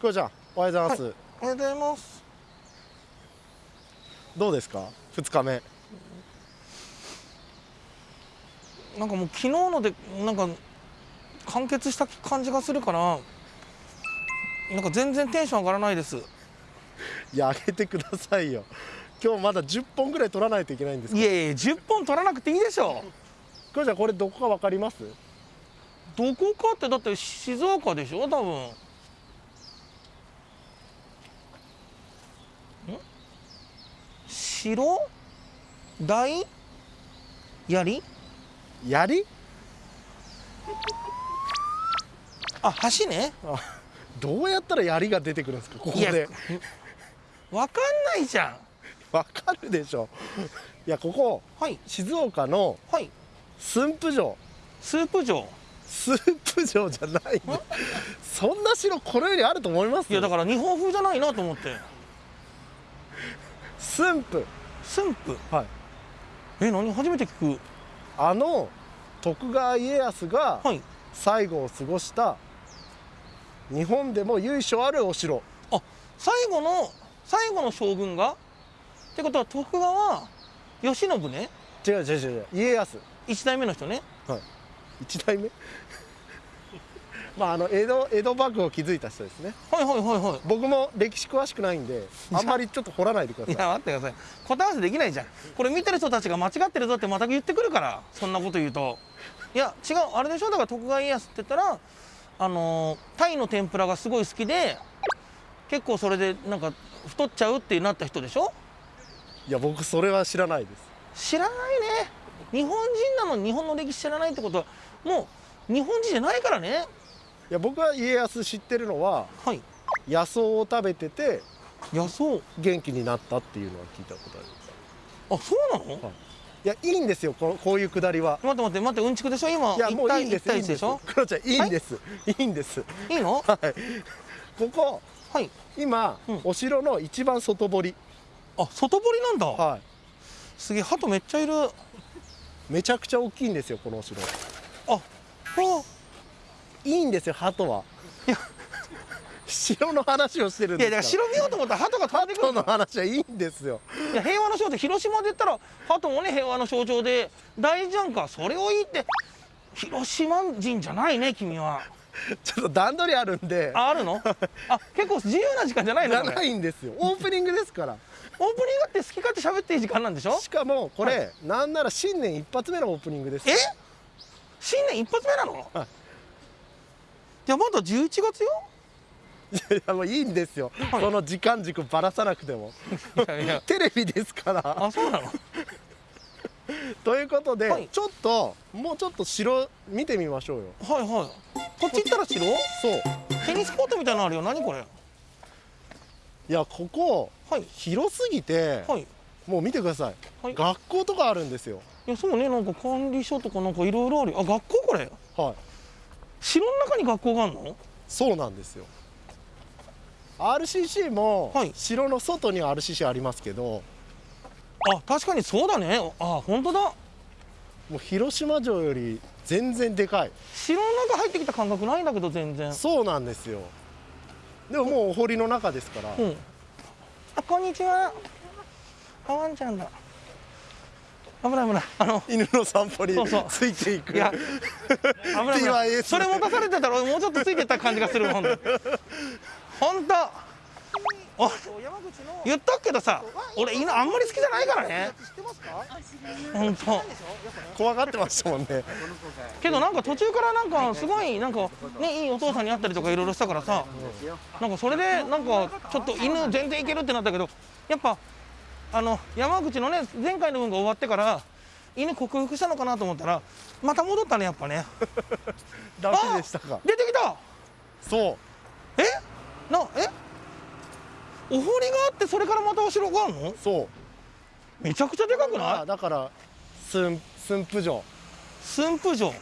こうちゃんおはようございます、おはようございます。どうですか？2日目。なんかもう昨日のでなんか完結した感じがするからなんか全然テンション上がらないです。いや上げてくださいよ。今日まだ10本ぐらい取らないといけないんですいやいや10本取らなくていいでしょ。こうちゃんこれどこかわかります？どこかってだって静岡でしょ多分ん白大槍？槍？あ橋ね。あどうやったら槍が出てくるんですか？ここで。わかんないじゃん。わかるでしょ。いやここ。はい。静岡のはい。駿府城。スープ城。駿府城じゃない。そんな城この世にあると思います？いやだから日本風じゃないなと思って駿府。駿府？はい。え何？初めて聞く。あの徳川家康がはい。最後を過ごした日本でも由緒あるお城。あ最後の最後の将軍が？ってことは徳川慶喜ね？違う違う違う家康。一代目の人ね。一代目？まああの江戸江戸幕府を築いた人ですね。はいはいはいは僕も歴史詳しくないんであんまりちょっと掘らないでください。いいや待ってください。答え合わせできないじゃん。これ見てる人たちが間違ってるぞってまた言ってくるからそんなこと言うと。いや違うあれでしょ？だから徳川家康って言ったらあのータイの天ぷらがすごい好きで結構それでなんか太っちゃうってなった人でしょ？いや僕それは知らないです。知らないね。日本人なのに日本の歴史知らないってことはもう日本人じゃないからね。いや僕は家康知ってるのははい。野草を食べてて野草。元気になったっていうのは聞いたことあります。あそうなの？はい。いやいいんですよこのこういうくだりは。待って待って待ってうんちくでしょ？今いやもういいんです1対いいん1でしょクロちゃんいいんです、い、いんです。いいの？はい。ここはい。今、うん。お城の一番外堀。あ外堀なんだ。はい。すげえ鳩めっちゃいる。あめちゃくちゃ大きいんですよこのお城。あいいんですよ鳩は。いや城の話をしてるんいやですから。だから城見ようと思ったら鳩が飛んでくる。の話はいいんですよ。いや平和の象徴広島で言ったら鳩もね平和の象徴で大事じゃんかそれを言って広島人じゃないね君は。ちょっと段取りあるんで。ああるの？あ結構自由な時間じゃないじゃのこれ。ないんですよ。オープニングですから。オープニングって好き勝手喋っていい時間なんでしょ？しかもこれ、はなんなら新年一発目のオープニングですえ？新年一発目なの、はいいやまだ11月よ？いやもういいんですよ、はい。その時間軸ばらさなくても。いやいや。テレビですから。あそうなの？ということで、はい。ちょっともうちょっと城見てみましょうよ。はいはい。こっち行ったら城？そう。テニスコートみたいなのあるよ。何これ？いやここはい。広すぎて、はい。もう見てください、はい。学校とかあるんですよ。いやそうね。なんか管理所とかなんかいろいろあるよ。あ学校これ？はい城の中に学校があるの？そうなんですよ。RCC も、はい。城の外には RCC ありますけど。あ確かにそうだね。あ本当だ。もう広島城より全然でかい。城の中入ってきた感覚ないんだけど全然。そうなんですよ。でももうお堀の中ですから、うん。あこんにちは。あワンちゃんだ危ない危ない。あの犬の散歩にそうそう。ついていく。いや危ない それ持たされてたら俺もうちょっとついてった感じがするもん本当。お言ったけどさ俺犬あんまり好きじゃないからね。本当。怖がってましたもんね。けどなんか途中からなんかすごいなんかねいいお父さんに会ったりとかいろいろしたからさなんかそれでなんかちょっと犬全然いけるってなったけどやっぱあの山口のね前回の分が終わってから犬克服したのかなと思ったらまた戻ったねやっぱね。ダメでしたか。出てきた！そう。え？なえ？お堀があってそれからまたお城があるの？そう。めちゃくちゃでかくなあいだから駿駿府城。駿府城。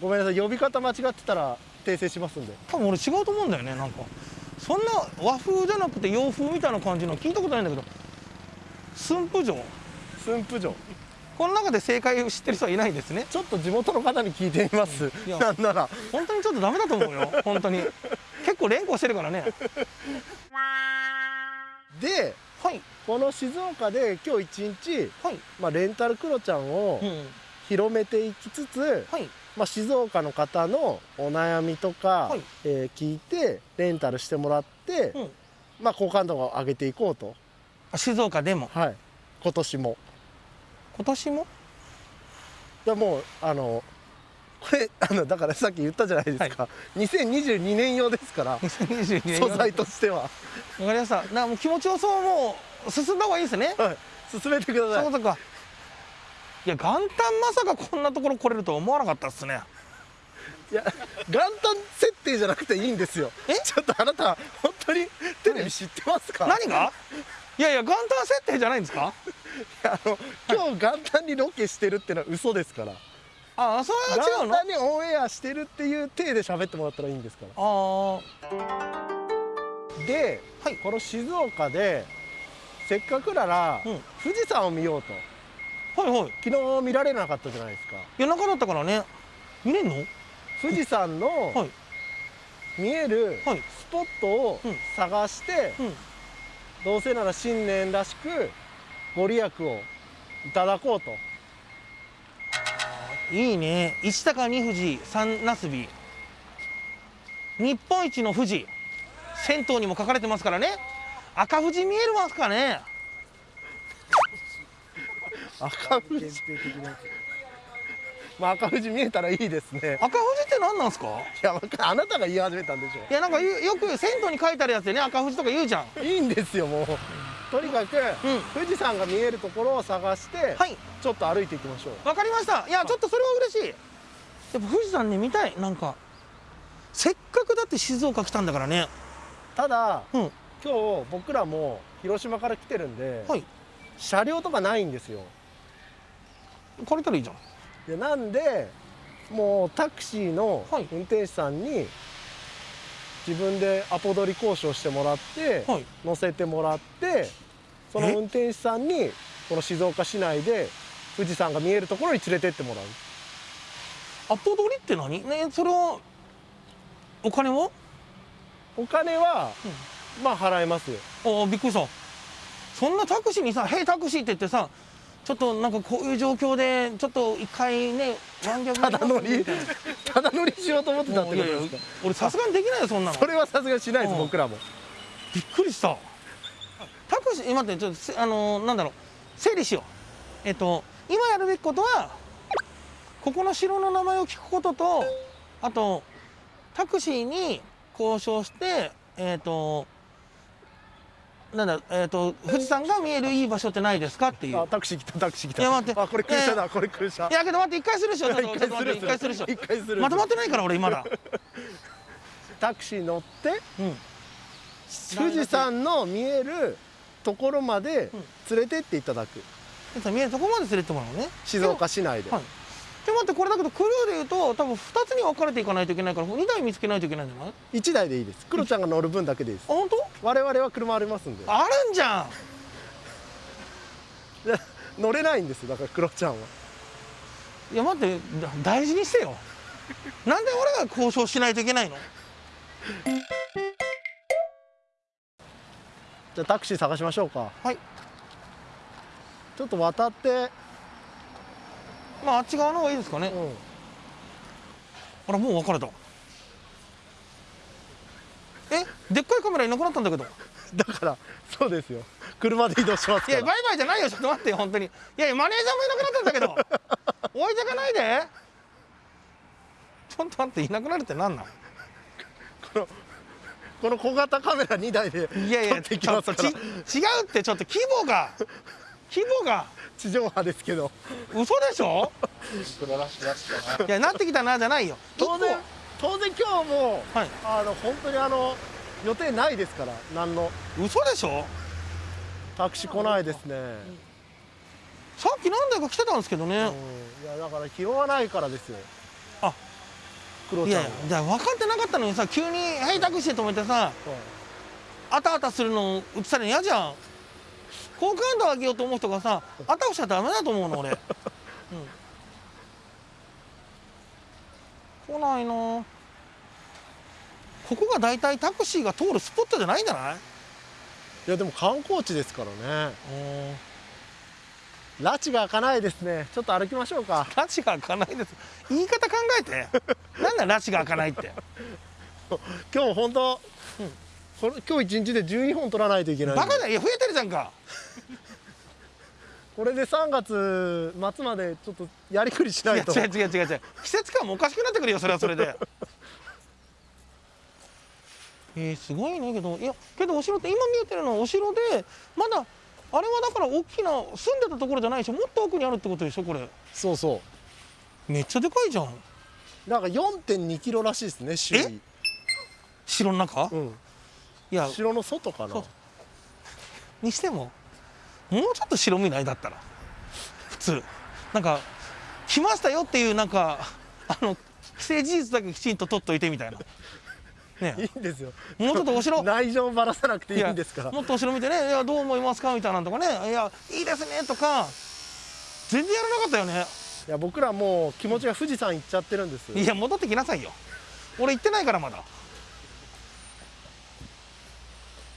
ごめんなさい呼び方間違ってたら訂正しますんで。多分俺違うと思うんだよねなんかそんな和風じゃなくて洋風みたいな感じの聞いたことないんだけど。駿府城。駿府城。この中で正解を知ってる人はいないんですね。ちょっと地元の方に聞いてみます。なんなら。本当にちょっとダメだと思うよ。本当に。結構連呼してるからね。ではい。この静岡で今日一日、はい。まあ、レンタルクロちゃんをうん。広めていきつつ、はいまあ、静岡の方のお悩みとか、はい。えー聞いてレンタルしてもらって、うん。まあ、好感度を上げていこうと、あ静岡でも？はい、今年も。今年も？でもうあのこれ あのだからさっき言ったじゃないですか、2022年用ですから2022年素材としては、わかりました。なもう気持ちよそうもう進んだ方がいいですね。はい、進めてくださいいや元旦まさかこんなところ来れるとは思わなかったっすね。いや元旦設定じゃなくていいんですよ。え？ちょっとあなた本当にテレビ知ってますか？何が？いやいや元旦設定じゃないんですか？いやあの今日元旦にロケしてるってのは嘘ですから。あそれは違うの？あ元旦にオンエアしてるっていう体で喋ってもらったらいいんですから。あー。で、はい。この静岡でせっかくなら、うん。富士山を見ようとはいはい。昨日見られなかったじゃないですか。夜中だったからね。見れんの？富士山のはい。見えるはい。スポットをうん探して、うん。どうせなら新年らしくご利益をいただこうと。いいね。一高二富士三なすび日本一の富士。銭湯にも書かれてますからね。赤富士見えますかね赤富士。まあ赤富士見えたらいいですね。赤富士って何なんですか？いやあなたが言い始めたんでしょいやなんかよよく銭湯に書いてあるやつでね赤富士とか言うじゃん。いいんですよもう。とにかく、うん。富士山が見えるところを探して、はい。ちょっと歩いていきましょう。わかりました。いやちょっとそれは嬉しい。やっぱ富士山ね見たい。なんかせっかくだって静岡来たんだからね。ただうん。今日僕らも広島から来てるんで、はい。車両とかないんですよ借りたらいいじゃん。でなんでもうタクシーのはい。運転手さんに自分でアポ取り交渉してもらって、はい。乗せてもらってそのえ？運転手さんにこの静岡市内で富士山が見えるところに連れてってもらう。アポ取りって何？ねそれはお金は？お金は、まあ払えますよ。ああびっくりした。そんなタクシーにさ「ヘイタクシー」って言ってさちょっとなんかこういう状況でちょっと一回ねワンギャグただ乗りみただ乗りしようと思ってたってことですか？俺さすがにできないよそんなの。それはさすがにしないですうん。僕らも。びっくりした。タクシーえ待ってちょっとせあのーなんだろう。整理しよう。えっと今やるべきことはここの城の名前を聞くこととあとタクシーに交渉してえっとなんだえっと富士山が見えるいい場所ってないですかっていう。あタクシー来たタクシー来た。いや待って。あこれ空車だ、いやこれ空車。いやけど待って一回するでしょ。ちょっとちょっと待って一回するでしょ。一回する。まとまってないから俺まだ タクシー乗ってうん。富士山の見えるところまで連れてっていただく。富士山見えるとこまで連れてもらうのね。静岡市内で、はいで待ってこれだけどクルーでいうと多分2つに分かれていかないといけないから2台見つけないといけないんじゃない？1台でいいです。クロちゃんが乗る分だけでいいです。あ本当？我々は車ありますんで。あるんじゃん！で 乗れないんですよだからクロちゃんは。いや待ってだ大事にしてよ。なんで俺が交渉しないといけないの？じゃあタクシー探しましょうか。はい。ちょっと渡ってまああっち側の方がいいですかね。うん。あらもう分かれた。え？でっかいカメラいなくなったんだけど。だからそうですよ。車で移動しますいやバイバイじゃないよ。ちょっと待ってよ本当に。いやいやマネージャーもいなくなったんだけど。置いてかないで。ちょっと待っていなくなるってなんなん？この小型カメラ2台でいやいやちょっと違うってちょっと規模が規模が。地上波ですけど。嘘でしょ？いやな。ってきたなじゃないよ。当然当然今日もはい。あの本当にあの予定ないですから何の。嘘でしょ？タクシー来ないですね、さっき何台か来てたんですけどね、うん、いやだから拾わないからですよ。あ。クロちゃんは。いやいやじゃあ分かってなかったのにさ急に「ヘイタクシー」止めてさはい。あたあたするの映されるの嫌じゃん好感度上げようと思う人がさあたふしちゃダメだと思うの俺、うん、来ないな。ここが大体タクシーが通るスポットじゃないんじゃない？いやでも観光地ですからね。拉致が開かないですね。ちょっと歩きましょうか。拉致が開かないです。言い方考えて。なんだ拉致が開かないって。今日本当、うんこれ今日一日で12本取らないといけないバカだよ。いや増えてるじゃんか。これで3月末までちょっとやりくりしないと。違う違う違う違う。季節感もおかしくなってくるよそれはそれで。えー、すごいねけど。いやけどお城って今見えてるのはお城でまだあれはだから大きな住んでたところじゃないでしょもっと奥にあるってことでしょこれ。そうそめっちゃでかいじゃん。うなんか4.2キロらしいですね周囲。城の中、うんいや城の外かな？そう。にしてももうちょっと白身ないだったら普通。なんか来ましたよっていうなんかあの既成事実だけきちんと取っといてみたいな。ね。いいんですよ。もうちょっとお城。内情ばらさなくていいんですから。もっとお城見てね「いやどう思いますか?」みたいなのとかね「いやいいですね」とか全然やらなかったよね。いや僕らもう気持ちが富士山行っちゃってるんです。いや戻ってきなさいよ。俺行ってないからまだ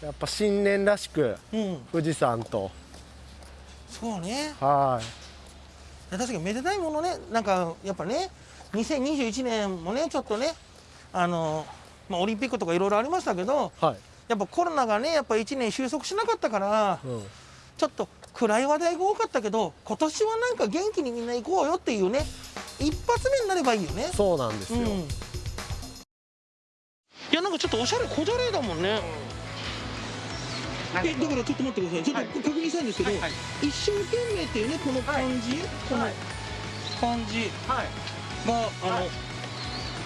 やっぱ新年らしくうん。富士山と。そうね。はい。確かにめでたいものね。なんかやっぱね2021年もねちょっとねあの、まあ、オリンピックとかいろいろありましたけどはい、やっぱコロナがねやっぱ1年収束しなかったからうん、ちょっと暗い話題が多かったけど今年はなんか元気にみんな行こうよっていうね一発目になればいいよね。そうなんですよ、うん。いやなんかちょっとおしゃれこじゃれだもんねえだからちょっと待ってください。ちょっと確認したいんですけど、一生懸命っていうねこの漢字、この漢字はい。があの、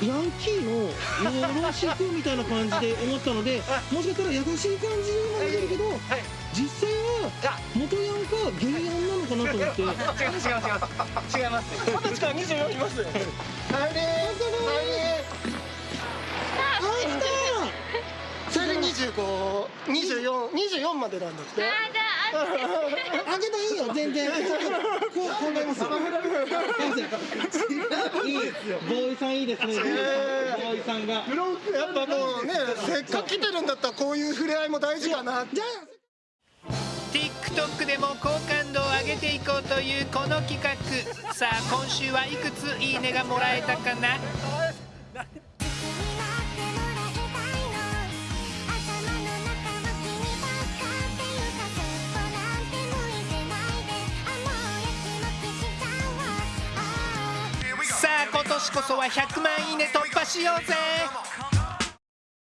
ヤンキーのよろしくみたいな感じで思ったのでもしかしたら優しい感じにも見えるけど、実際は元ヤンかゲイヤンなのかなと思って。違います違います違います違います。二十歳から24います24、24までなんだって。あげていいよ全然。こう考えますよ。いいボーイさんいいですね。ボーイさんが。やっぱもうね、せっかく来てるんだったらこういう触れ合いも大事かな。じゃあ。TikTok でも好感度を上げていこうというこの企画。さあ今週はいくついいねがもらえたかな？年こそは100万いいね突破しようぜ。